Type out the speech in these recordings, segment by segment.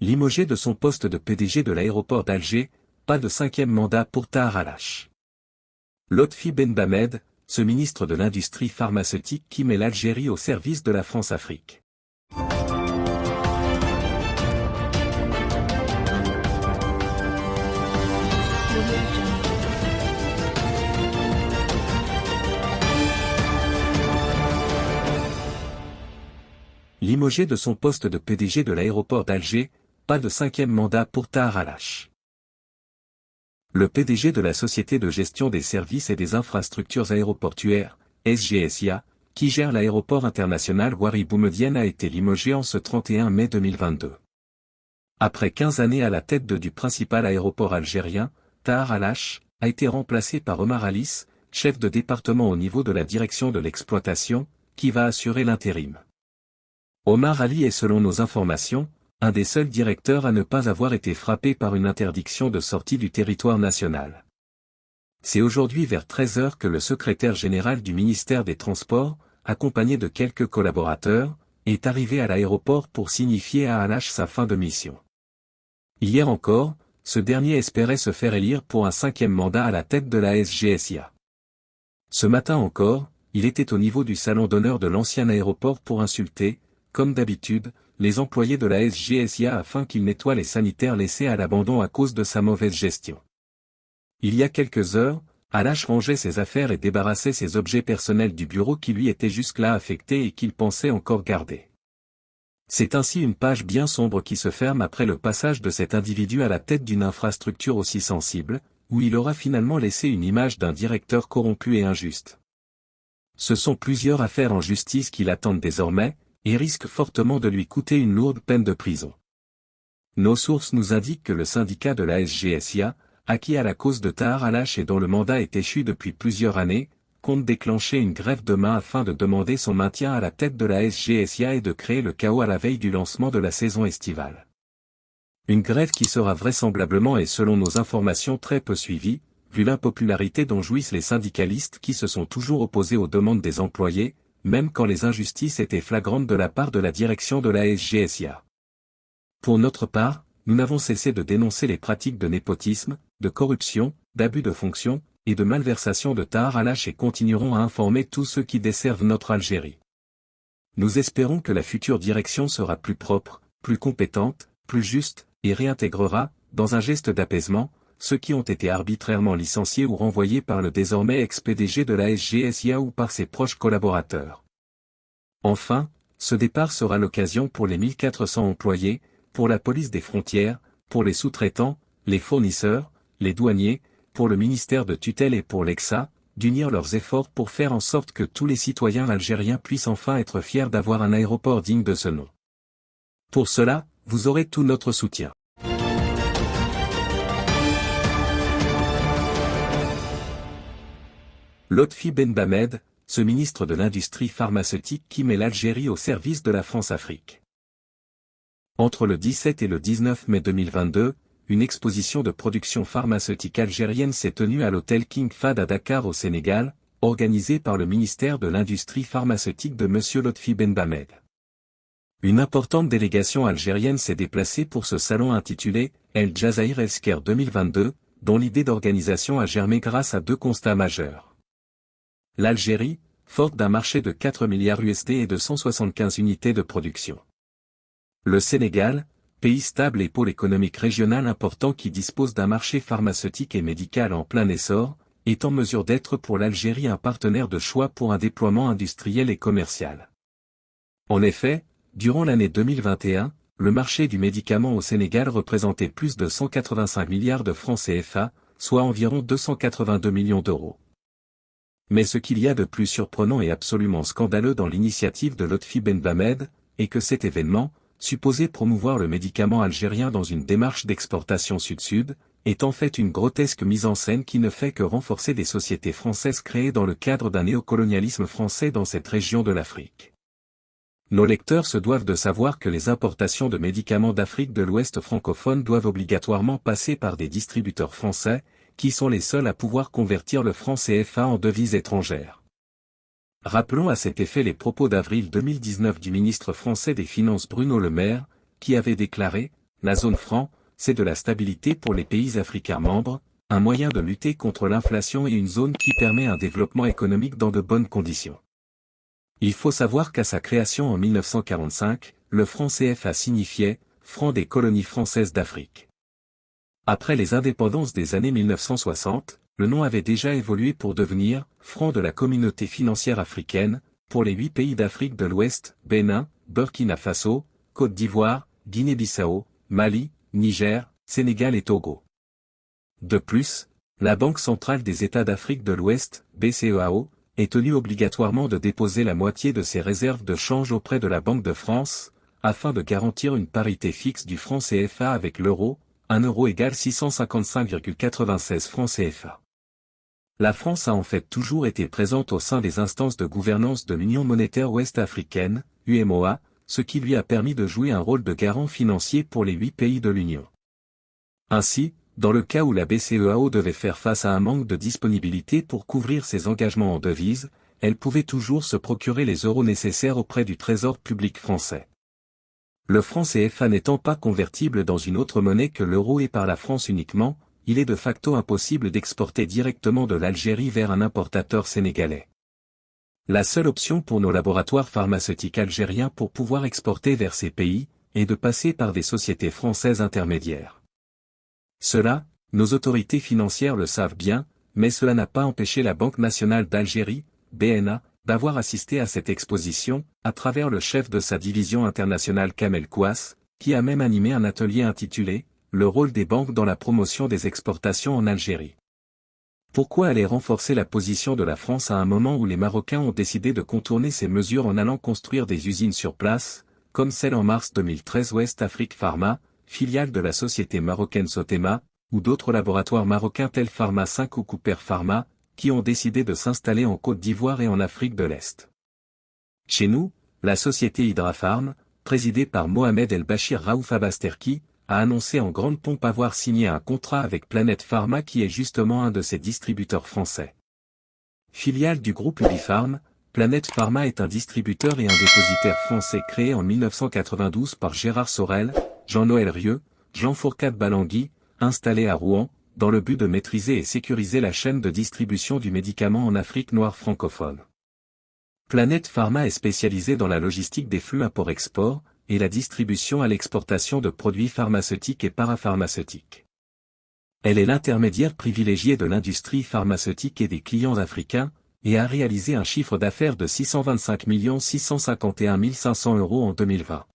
Limogé de son poste de PDG de l'aéroport d'Alger, pas de cinquième mandat pour Tahar Alash. Lotfi Ben Bamed, ce ministre de l'industrie pharmaceutique qui met l'Algérie au service de la France-Afrique. Limogé de son poste de PDG de l'aéroport d'Alger, pas de cinquième mandat pour Tahar Alash. Le PDG de la Société de gestion des services et des infrastructures aéroportuaires, SGSIA, qui gère l'aéroport international Wari Boumedienne a été limogé en ce 31 mai 2022. Après 15 années à la tête du principal aéroport algérien, Tahar Alash, a été remplacé par Omar Alice, chef de département au niveau de la direction de l'exploitation, qui va assurer l'intérim. Omar Ali est selon nos informations, un des seuls directeurs à ne pas avoir été frappé par une interdiction de sortie du territoire national. C'est aujourd'hui vers 13 heures que le secrétaire général du ministère des Transports, accompagné de quelques collaborateurs, est arrivé à l'aéroport pour signifier à Alash sa fin de mission. Hier encore, ce dernier espérait se faire élire pour un cinquième mandat à la tête de la SGSIA. Ce matin encore, il était au niveau du salon d'honneur de l'ancien aéroport pour insulter, comme d'habitude, les employés de la SGSIA afin qu'ils nettoient les sanitaires laissés à l'abandon à cause de sa mauvaise gestion. Il y a quelques heures, Alash rangeait ses affaires et débarrassait ses objets personnels du bureau qui lui étaient jusque-là affectés et qu'il pensait encore garder. C'est ainsi une page bien sombre qui se ferme après le passage de cet individu à la tête d'une infrastructure aussi sensible, où il aura finalement laissé une image d'un directeur corrompu et injuste. Ce sont plusieurs affaires en justice qui l'attendent désormais, et risque fortement de lui coûter une lourde peine de prison. Nos sources nous indiquent que le syndicat de la SGSIA, acquis à la cause de Tahar Alash et dont le mandat est échu depuis plusieurs années, compte déclencher une grève demain afin de demander son maintien à la tête de la SGSIA et de créer le chaos à la veille du lancement de la saison estivale. Une grève qui sera vraisemblablement et selon nos informations très peu suivie, vu l'impopularité dont jouissent les syndicalistes qui se sont toujours opposés aux demandes des employés, même quand les injustices étaient flagrantes de la part de la direction de la SGSIA. Pour notre part, nous n'avons cessé de dénoncer les pratiques de népotisme, de corruption, d'abus de fonction, et de malversation de Tahar Alash et continuerons à informer tous ceux qui desservent notre Algérie. Nous espérons que la future direction sera plus propre, plus compétente, plus juste, et réintégrera, dans un geste d'apaisement, ceux qui ont été arbitrairement licenciés ou renvoyés par le désormais ex-PDG de la SGSIA ou par ses proches collaborateurs. Enfin, ce départ sera l'occasion pour les 1400 employés, pour la police des frontières, pour les sous-traitants, les fournisseurs, les douaniers, pour le ministère de tutelle et pour l'EXA, d'unir leurs efforts pour faire en sorte que tous les citoyens algériens puissent enfin être fiers d'avoir un aéroport digne de ce nom. Pour cela, vous aurez tout notre soutien. Lotfi Ben Bamed, ce ministre de l'industrie pharmaceutique qui met l'Algérie au service de la France-Afrique. Entre le 17 et le 19 mai 2022, une exposition de production pharmaceutique algérienne s'est tenue à l'hôtel King Fahd à Dakar au Sénégal, organisée par le ministère de l'Industrie pharmaceutique de M. Lotfi Ben Bamed. Une importante délégation algérienne s'est déplacée pour ce salon intitulé El Jazair Healthcare 2022, dont l'idée d'organisation a germé grâce à deux constats majeurs. L'Algérie, forte d'un marché de 4 milliards USD et de 175 unités de production. Le Sénégal, pays stable et pôle économique régional important qui dispose d'un marché pharmaceutique et médical en plein essor, est en mesure d'être pour l'Algérie un partenaire de choix pour un déploiement industriel et commercial. En effet, durant l'année 2021, le marché du médicament au Sénégal représentait plus de 185 milliards de francs CFA, soit environ 282 millions d'euros. Mais ce qu'il y a de plus surprenant et absolument scandaleux dans l'initiative de Lotfi Ben Bamed, est que cet événement, supposé promouvoir le médicament algérien dans une démarche d'exportation sud-sud, est en fait une grotesque mise en scène qui ne fait que renforcer des sociétés françaises créées dans le cadre d'un néocolonialisme français dans cette région de l'Afrique. Nos lecteurs se doivent de savoir que les importations de médicaments d'Afrique de l'Ouest francophone doivent obligatoirement passer par des distributeurs français, qui sont les seuls à pouvoir convertir le franc CFA en devise étrangère. Rappelons à cet effet les propos d'avril 2019 du ministre français des Finances Bruno Le Maire, qui avait déclaré, la zone franc, c'est de la stabilité pour les pays africains membres, un moyen de lutter contre l'inflation et une zone qui permet un développement économique dans de bonnes conditions. Il faut savoir qu'à sa création en 1945, le franc CFA signifiait « franc des colonies françaises d'Afrique ». Après les indépendances des années 1960, le nom avait déjà évolué pour devenir « franc de la communauté financière africaine » pour les huit pays d'Afrique de l'Ouest, Bénin, Burkina Faso, Côte d'Ivoire, Guinée-Bissau, Mali, Niger, Sénégal et Togo. De plus, la Banque centrale des États d'Afrique de l'Ouest, BCEAO, est tenue obligatoirement de déposer la moitié de ses réserves de change auprès de la Banque de France, afin de garantir une parité fixe du franc CFA avec l'euro, 1 euro égale 655,96 francs CFA. La France a en fait toujours été présente au sein des instances de gouvernance de l'Union monétaire ouest-africaine, UMOA, ce qui lui a permis de jouer un rôle de garant financier pour les huit pays de l'Union. Ainsi, dans le cas où la BCEAO devait faire face à un manque de disponibilité pour couvrir ses engagements en devises, elle pouvait toujours se procurer les euros nécessaires auprès du Trésor public français. Le franc CFA n'étant pas convertible dans une autre monnaie que l'euro et par la France uniquement, il est de facto impossible d'exporter directement de l'Algérie vers un importateur sénégalais. La seule option pour nos laboratoires pharmaceutiques algériens pour pouvoir exporter vers ces pays, est de passer par des sociétés françaises intermédiaires. Cela, nos autorités financières le savent bien, mais cela n'a pas empêché la Banque nationale d'Algérie, BNA, d'avoir assisté à cette exposition, à travers le chef de sa division internationale Kamel Kouas, qui a même animé un atelier intitulé « Le rôle des banques dans la promotion des exportations en Algérie ». Pourquoi aller renforcer la position de la France à un moment où les Marocains ont décidé de contourner ces mesures en allant construire des usines sur place, comme celle en mars 2013 West Afrique Pharma, filiale de la société marocaine Sotema, ou d'autres laboratoires marocains tels Pharma 5 ou Cooper Pharma, qui ont décidé de s'installer en Côte d'Ivoire et en Afrique de l'Est. Chez nous, la société Hydrafarm, présidée par Mohamed El-Bachir Raouf Abasterki, a annoncé en grande pompe avoir signé un contrat avec Planète Pharma qui est justement un de ses distributeurs français. Filiale du groupe Ubifarm, Planète Pharma est un distributeur et un dépositaire français créé en 1992 par Gérard Sorel, Jean-Noël Rieu, Jean Fourcade Balangui, installé à Rouen, dans le but de maîtriser et sécuriser la chaîne de distribution du médicament en Afrique noire francophone. Planète Pharma est spécialisée dans la logistique des flux import-export, et la distribution à l'exportation de produits pharmaceutiques et parapharmaceutiques. Elle est l'intermédiaire privilégié de l'industrie pharmaceutique et des clients africains, et a réalisé un chiffre d'affaires de 625 651 500 euros en 2020.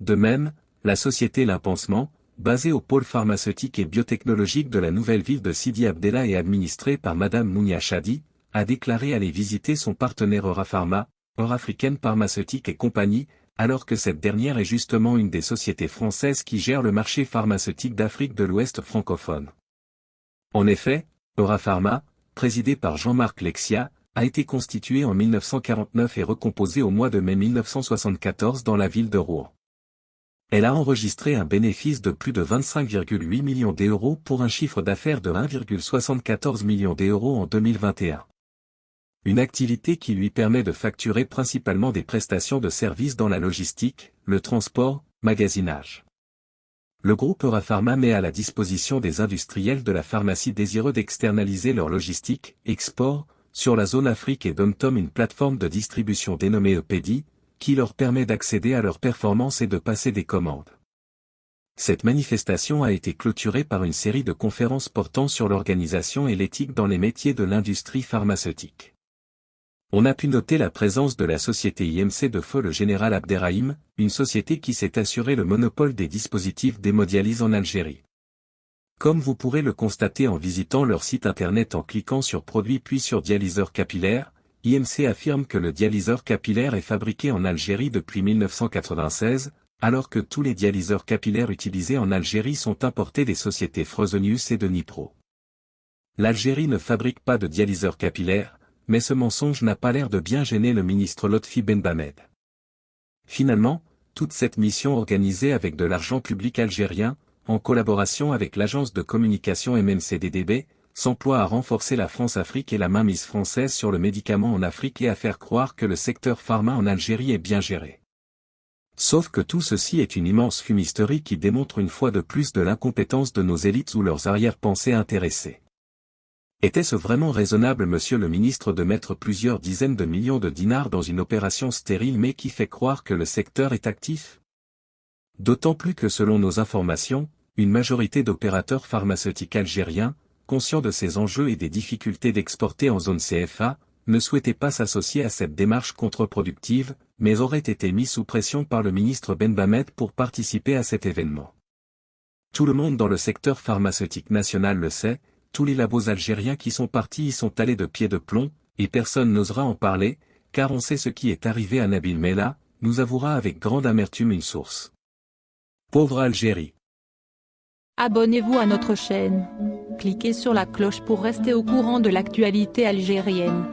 De même, la société L'Impansement, basée au pôle pharmaceutique et biotechnologique de la nouvelle ville de Sidi Abdella et administrée par Madame Mounia Chadi, a déclaré aller visiter son partenaire Eurapharma, Eurafricaine Pharmaceutique et compagnie, alors que cette dernière est justement une des sociétés françaises qui gèrent le marché pharmaceutique d'Afrique de l'Ouest francophone. En effet, Eurapharma, présidé par Jean-Marc Lexia, a été constitué en 1949 et recomposé au mois de mai 1974 dans la ville de Rouen elle a enregistré un bénéfice de plus de 25,8 millions d'euros pour un chiffre d'affaires de 1,74 million d'euros en 2021. Une activité qui lui permet de facturer principalement des prestations de services dans la logistique, le transport, magasinage. Le groupe Eurapharma met à la disposition des industriels de la pharmacie désireux d'externaliser leur logistique, export, sur la zone Afrique et Domtom une plateforme de distribution dénommée EPEDI, qui leur permet d'accéder à leurs performances et de passer des commandes. Cette manifestation a été clôturée par une série de conférences portant sur l'organisation et l'éthique dans les métiers de l'industrie pharmaceutique. On a pu noter la présence de la société IMC de feu le général Abderrahim, une société qui s'est assuré le monopole des dispositifs d'hémodialyse en Algérie. Comme vous pourrez le constater en visitant leur site internet en cliquant sur produits puis sur dialyseur capillaire, IMC affirme que le dialyseur capillaire est fabriqué en Algérie depuis 1996, alors que tous les dialyseurs capillaires utilisés en Algérie sont importés des sociétés Frozenius et de Nipro. L'Algérie ne fabrique pas de dialyseurs capillaires, mais ce mensonge n'a pas l'air de bien gêner le ministre Lotfi Ben Bamed. Finalement, toute cette mission organisée avec de l'argent public algérien, en collaboration avec l'agence de communication MMCDDB, s'emploie à renforcer la France-Afrique et la mainmise française sur le médicament en Afrique et à faire croire que le secteur pharma en Algérie est bien géré. Sauf que tout ceci est une immense fumisterie qui démontre une fois de plus de l'incompétence de nos élites ou leurs arrière-pensées intéressées. Était-ce vraiment raisonnable monsieur le ministre de mettre plusieurs dizaines de millions de dinars dans une opération stérile mais qui fait croire que le secteur est actif? D'autant plus que selon nos informations, une majorité d'opérateurs pharmaceutiques algériens, conscients de ces enjeux et des difficultés d'exporter en zone CFA, ne souhaitaient pas s'associer à cette démarche contre-productive, mais auraient été mis sous pression par le ministre Ben Bamed pour participer à cet événement. Tout le monde dans le secteur pharmaceutique national le sait, tous les labos algériens qui sont partis y sont allés de pied de plomb, et personne n'osera en parler, car on sait ce qui est arrivé à Nabil Mela, nous avouera avec grande amertume une source. Pauvre Algérie. Abonnez-vous à notre chaîne. Cliquez sur la cloche pour rester au courant de l'actualité algérienne.